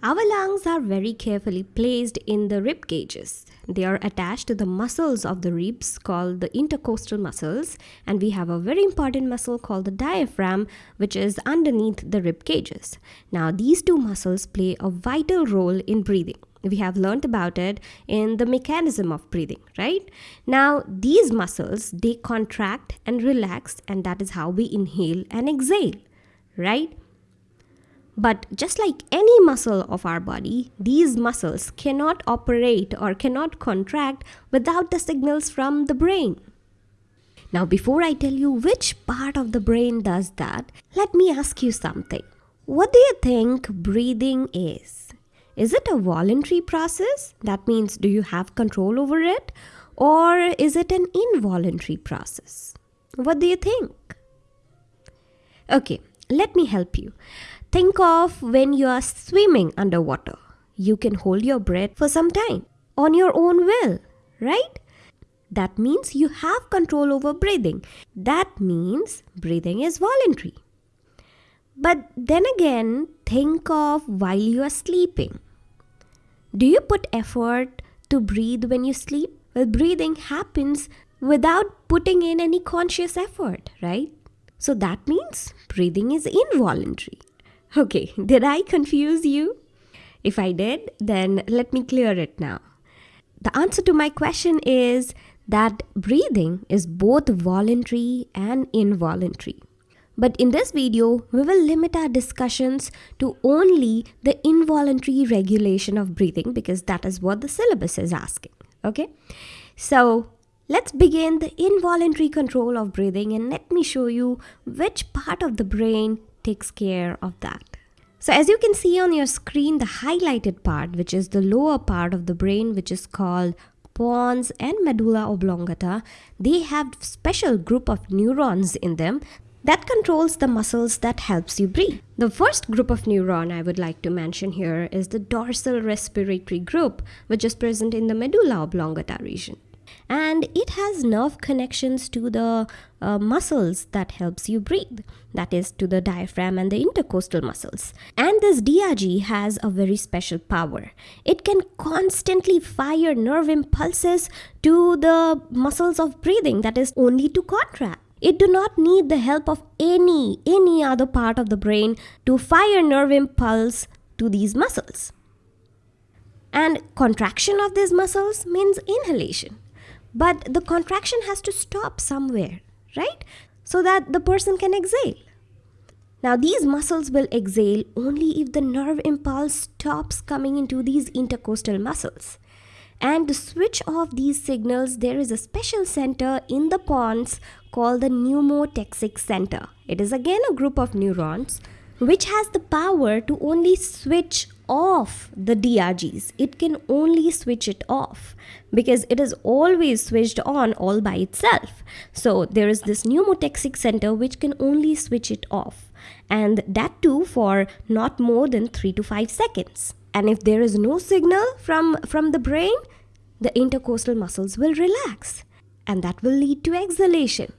Our lungs are very carefully placed in the rib cages. They are attached to the muscles of the ribs called the intercostal muscles, and we have a very important muscle called the diaphragm, which is underneath the rib cages. Now, these two muscles play a vital role in breathing. We have learned about it in the mechanism of breathing, right? Now, these muscles they contract and relax, and that is how we inhale and exhale, right? But just like any muscle of our body, these muscles cannot operate or cannot contract without the signals from the brain. Now, before I tell you which part of the brain does that, let me ask you something. What do you think breathing is? Is it a voluntary process? That means, do you have control over it? Or is it an involuntary process? What do you think? Okay, let me help you. Think of when you are swimming underwater. You can hold your breath for some time on your own will, right? That means you have control over breathing. That means breathing is voluntary. But then again, think of while you are sleeping. Do you put effort to breathe when you sleep? Well, breathing happens without putting in any conscious effort, right? So that means breathing is involuntary. Okay, did I confuse you? If I did, then let me clear it now. The answer to my question is that breathing is both voluntary and involuntary. But in this video, we will limit our discussions to only the involuntary regulation of breathing because that is what the syllabus is asking. Okay? So let's begin the involuntary control of breathing and let me show you which part of the brain takes care of that. So as you can see on your screen, the highlighted part, which is the lower part of the brain, which is called pons and medulla oblongata, they have special group of neurons in them that controls the muscles that helps you breathe. The first group of neuron I would like to mention here is the dorsal respiratory group, which is present in the medulla oblongata region and it has nerve connections to the uh, muscles that helps you breathe. That is to the diaphragm and the intercostal muscles. And this drg has a very special power. It can constantly fire nerve impulses to the muscles of breathing. That is only to contract. It do not need the help of any any other part of the brain to fire nerve impulse to these muscles. And contraction of these muscles means inhalation but the contraction has to stop somewhere, right? So that the person can exhale. Now, these muscles will exhale only if the nerve impulse stops coming into these intercostal muscles. And to switch off these signals, there is a special center in the pons called the pneumotaxic center. It is again a group of neurons which has the power to only switch off the DRGs. It can only switch it off because it is always switched on all by itself. So there is this pneumotaxic center which can only switch it off and that too for not more than 3 to 5 seconds. And if there is no signal from, from the brain, the intercostal muscles will relax and that will lead to exhalation.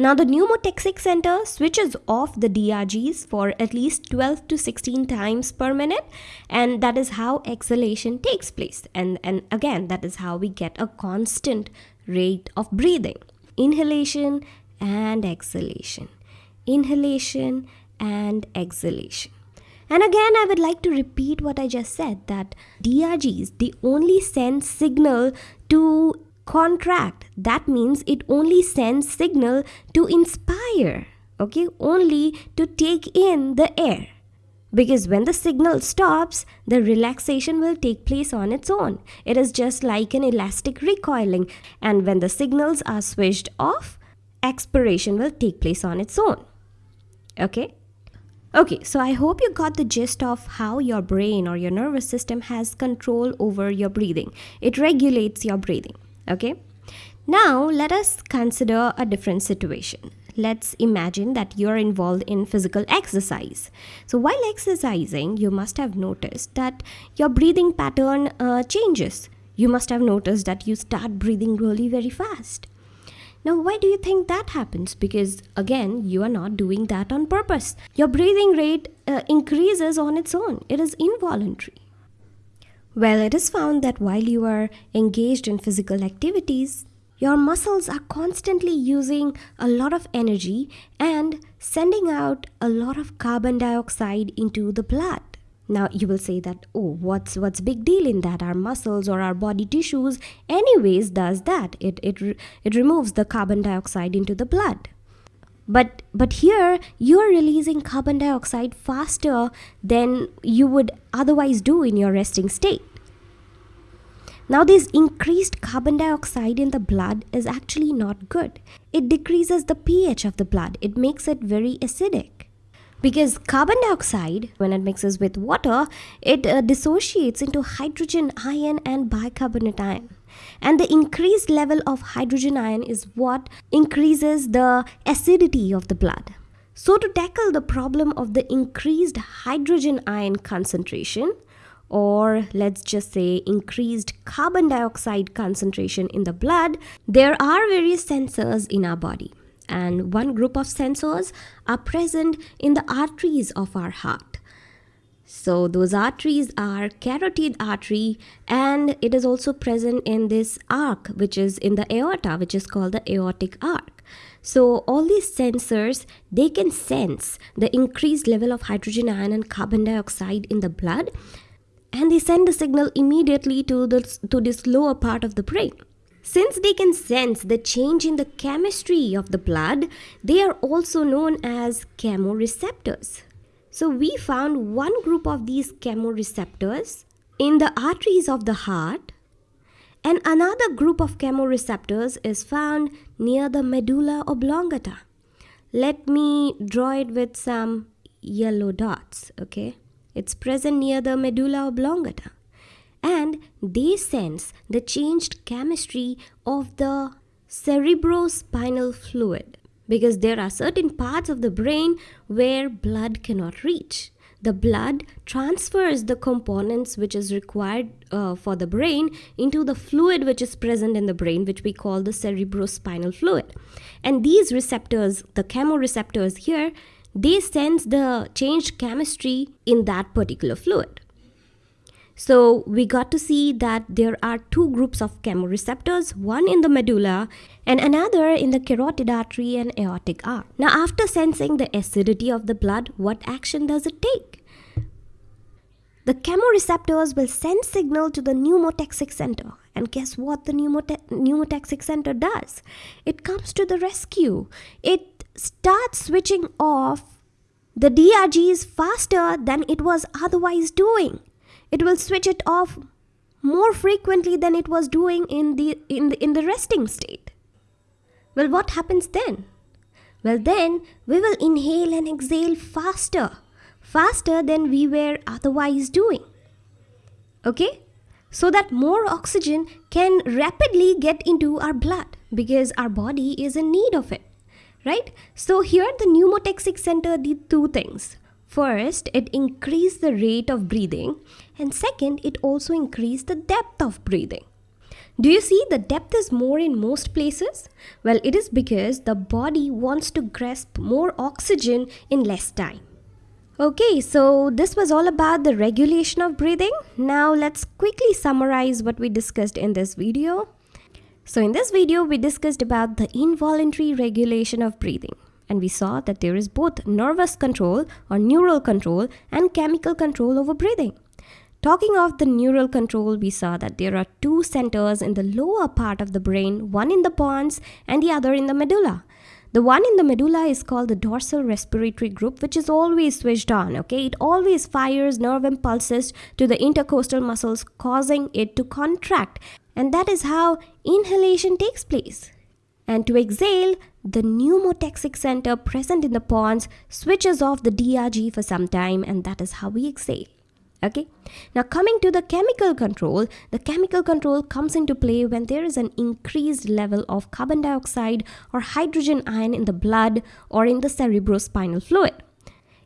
Now the pneumotaxic center switches off the DRGs for at least 12 to 16 times per minute and that is how exhalation takes place and, and again that is how we get a constant rate of breathing. Inhalation and exhalation. Inhalation and exhalation. And again, I would like to repeat what I just said that DRGs, they only send signal to contract. That means it only sends signal to inspire okay? Only to take in the air. Because when the signal stops the relaxation will take place on its own. It is just like an elastic recoiling. And when the signals are switched off expiration will take place on its own. Okay? Okay, so I hope you got the gist of how your brain or your nervous system has control over your breathing. It regulates your breathing okay now let us consider a different situation let's imagine that you're involved in physical exercise so while exercising you must have noticed that your breathing pattern uh, changes you must have noticed that you start breathing really very fast Now, why do you think that happens? Because again, you are not doing that on purpose. Your breathing rate uh, increases on its own, it is involuntary. Well, it is found that while you are engaged in physical activities, your muscles are constantly using a lot of energy and sending out a lot of carbon dioxide into the blood. Now you will say that oh what's what's big deal in that our muscles or our body tissues anyways does that it it it removes the carbon dioxide into the blood. But but here you are releasing carbon dioxide faster than you would otherwise do in your resting state. Now, this increased carbon dioxide in the blood is actually not good. It decreases the pH of the blood, it makes it very acidic. Because carbon dioxide, when it mixes with water, it uh, dissociates into hydrogen ion and bicarbonate ion. And the increased level of hydrogen ion is what increases the acidity of the blood. So, to tackle the problem of the increased hydrogen ion concentration, or let's just say increased carbon dioxide concentration in the blood, there are various sensors in our body. And one group of sensors are present in the arteries of our heart. So those arteries are carotid artery and it is also present in this arc which is in the aorta which is called the aortic arc. So all these sensors they can sense the increased level of hydrogen ion and carbon dioxide in the blood and they send the signal immediately to, the, to this lower part of the brain. Since they can sense the change in the chemistry of the blood, they are also known as chemoreceptors. So we found one group of these chemoreceptors in the arteries of the heart and another group of chemoreceptors is found near the medulla oblongata. Let me draw it with some yellow dots, okay? It's present near the medulla oblongata. And they sense the changed chemistry of the cerebrospinal fluid because there are certain parts of the brain where blood cannot reach. The blood transfers the components which is required uh, for the brain into the fluid which is present in the brain, which we call the cerebrospinal fluid. And these receptors, the chemoreceptors here, they sense the changed chemistry in that particular fluid. So we got to see that there are two groups of chemoreceptors, one in the medulla and another in the carotid artery and aortic arc. Now after sensing the acidity of the blood, what action does it take? The chemoreceptors will send signal to the pneumotaxic center. And guess what the pneumotaxic center does? It comes to the rescue. It starts switching off the DRGs faster than it was otherwise doing. It will switch it off more frequently than it was doing in the, in the, in the resting state. Well, what happens then? Well, then we will inhale and exhale faster, faster than we were otherwise doing. Okay? So that more oxygen can rapidly get into our blood because our body is in need of it right? So here the pneumotaxic center did two things. First, it increased the rate of breathing and second, it also increased the depth of breathing. Do you see the depth is more in most places? Well, it is because the body wants to grasp more oxygen in less time. Okay, so this was all about the regulation of breathing. Now let's quickly summarize what we discussed in this video. So in this video, we discussed about the involuntary regulation of breathing. And we saw that there is both nervous control or neural control and chemical control over breathing. Talking of the neural control, we saw that there are two centers in the lower part of the brain, one in the pons and the other in the medulla. The one in the medulla is called the dorsal respiratory group, which is always switched on. Okay, it always fires nerve impulses to the intercostal muscles, causing it to contract and that is how inhalation takes place. And to exhale, the pneumotaxic center present in the pons switches off the DRG for some time, and that is how we exhale. Okay, now coming to the chemical control, the chemical control comes into play when there is an increased level of carbon dioxide or hydrogen ion in the blood or in the cerebrospinal fluid.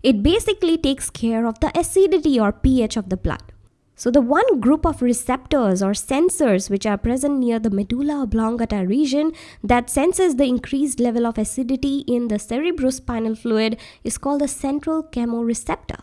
It basically takes care of the acidity or pH of the blood. So, the one group of receptors or sensors which are present near the medulla oblongata region that senses the increased level of acidity in the cerebrospinal fluid is called the central chemoreceptor.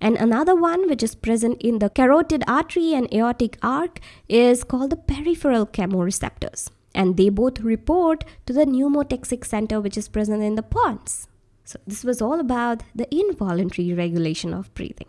And another one which is present in the carotid artery and aortic arc is called the peripheral chemoreceptors. And they both report to the pneumotaxic center which is present in the pons. So this was all about the involuntary regulation of breathing.